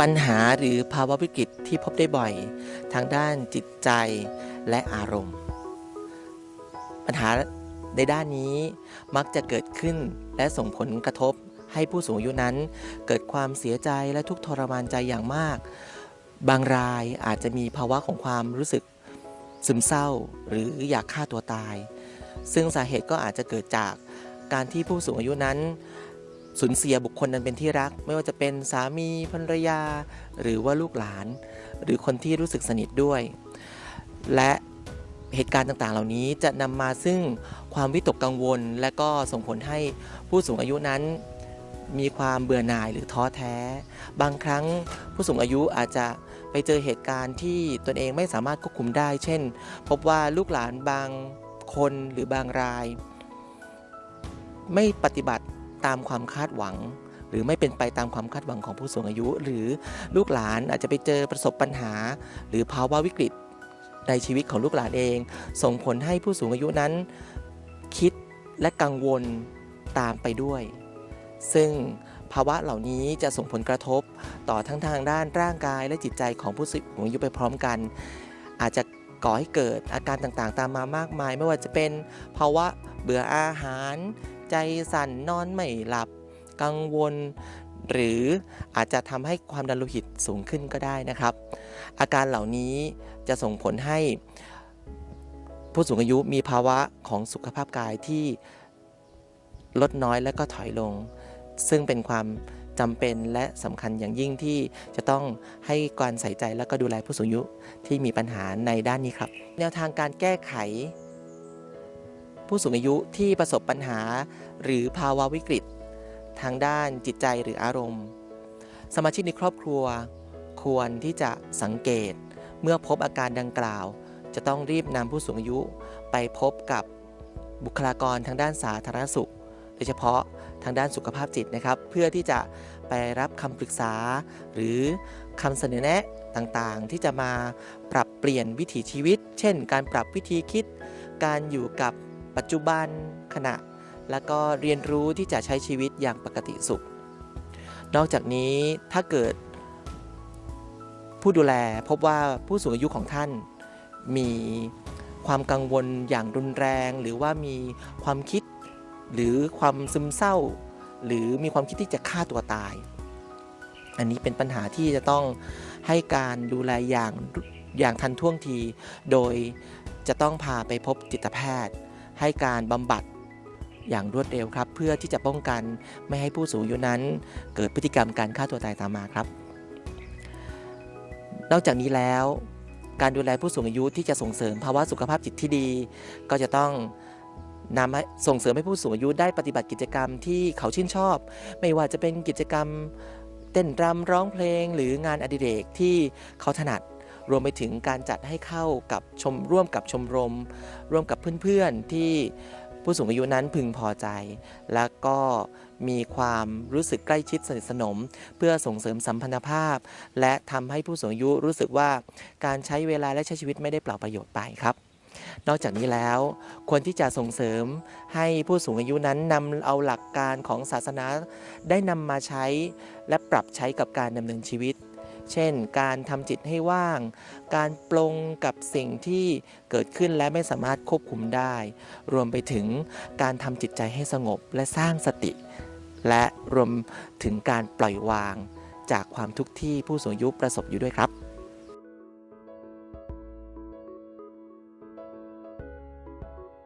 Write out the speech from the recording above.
ปัญหาหรือภาวะวิกฤตที่พบได้บ่อย ทางด้านจิตใจและอารมณ์ ปัญหาในด้านนี้มักจะเกิดขึ้นและส่งผลกระทบให้ผู้สูงอายุนั้น เกิดความเสียใจและทุกข์ทรมานใจอย่างมาก บางรายอาจจะมีภาวะของความรู้สึกซึมเศร้าหรืออยากฆ่าตัวตาย ซึ่งสาเหตุก็อาจจะเกิดจากการที่ผู้สูงอายุนั้น สูญเสียบุคคลนั้นเป็นที่รัก ไม่ว่าจะเป็นสามีภรรยา หรือว่าลูกหลาน หรือคนที่รู้สึกสนิทด้วย และเหตุการณ์ต่างๆ เหล่านี้จะนำมาซึ่งความวิตกกังวล และก็ส่งผลให้ผู้สูงอายุนั้น มีความเบื่อหน่ายหรือท้อแท้ บางครั้งผู้สูงอายุอาจจะไปเจอเหตุการณ์ที่ตนเองไม่สามารถควบคุมได้ เช่น พบว่าลูกหลานบางคนหรือบางราย ไม่ปฏิบัติ ตามความคาดหวัง หรือไม่เป็นไปตามความคาดหวังของผู้สูงอายุ หรือลูกหลานอาจจะไปเจอประสบปัญหา หรือภาวะวิกฤตในชีวิตของลูกหลานเอง ส่งผลให้ผู้สูงอายุนั้น คิดและกังวลตามไปด้วย ซึ่งภาวะเหล่านี้จะส่งผลกระทบต่อทั้งทางด้านร่างกายและจิตใจของผู้สูงอายุไปพร้อมกัน อาจจะก่อให้เกิดอาการต่างๆ ตามมามากมาย ไม่ว่าจะเป็นภาวะเบื่ออาหาร ใจสั่นนอนไม่หลับ กังวล หรืออาจจะทำให้ความดันโลหิตสูงขึ้นก็ได้นะครับ อาการเหล่านี้จะส่งผลให้ ผู้สูงอายุมีภาวะของสุขภาพกายที่ลดน้อยและก็ถอยลง ซึ่งเป็นความจำเป็นและสำคัญอย่างยิ่งที่จะต้องให้การใส่ใจและก็ดูแลผู้สูงอายุที่มีปัญหาในด้านนี้ครับ แนวทางการแก้ไข ผู้สูงอายุที่ประสบปัญหา หรือภาวะวิกฤต ทางด้านจิตใจหรืออารมณ์ สมาชิกในครอบครัว ควรที่จะสังเกต เมื่อพบอาการดังกล่าว จะต้องรีบนำผู้สูงอายุ ไปพบกับบุคลากรทางด้านสาธารณสุข โดยเฉพาะทางด้านสุขภาพจิตนะครับ เพื่อที่จะไปรับคำปรึกษา หรือคำเสนอแนะต่างๆ ที่จะมาปรับเปลี่ยนวิถีชีวิต เช่น การปรับวิธีคิด การอยู่กับ ปัจจุบันขณะ แล้วก็เรียนรู้ที่จะใช้ชีวิตอย่างปกติสุข นอกจากนี้ถ้าเกิด ผู้ดูแลพบว่าผู้สูงอายุของท่าน มีความกังวลอย่างรุนแรง หรือว่ามีความคิด หรือความซึมเศร้า หรือมีความคิดที่จะฆ่าตัวตาย อันนี้เป็นปัญหาที่จะต้องให้การดูแลอย่างอย่างทันท่วงที โดยจะต้องพาไปพบจิตแพทย์ ให้การบำบัดอย่างรวดเร็วครับ เพื่อที่จะป้องกันไม่ให้ผู้สูงอายุนั้น เกิดพฤติกรรมการฆ่าตัวตายตามมาครับ นอกจากนี้แล้ว การดูแลผู้สูงอายุที่จะส่งเสริมภาวะสุขภาพจิตที่ดี ก็จะต้องนำส่งเสริมให้ผู้สูงอายุได้ปฏิบัติกิจกรรมที่เขาชื่นชอบ ไม่ว่าจะเป็นกิจกรรมเต้นรำร้องเพลง หรืองานอดิเรกที่เขาถนัด รวมไปถึงการจัดให้เข้ากับชมร่วมกับชมรม ร่วมกับเพื่อนๆที่ผู้สูงอายุนั้นพึงพอใจ และก็มีความรู้สึกใกล้ชิดสนิทสนม เพื่อส่งเสริมสัมพันธภาพ และทำให้ผู้สูงอายุรู้สึกว่าการใช้เวลาและใช้ชีวิตไม่ได้เปล่าประโยชน์ไปครับ นอกจากนี้แล้วควรที่จะส่งเสริมให้ผู้สูงอายุนั้นนำเอาหลักการของศาสนาได้นำมาใช้ และปรับใช้กับการดำเนินชีวิต เช่น การทำจิตให้ว่าง การปลงกับสิ่งที่เกิดขึ้นและไม่สามารถควบคุมได้ รวมไปถึงการทำจิตใจให้สงบและสร้างสติ และรวมถึงการปล่อยวางจากความทุกข์ที่ผู้สูงอายุประสบอยู่ด้วยครับ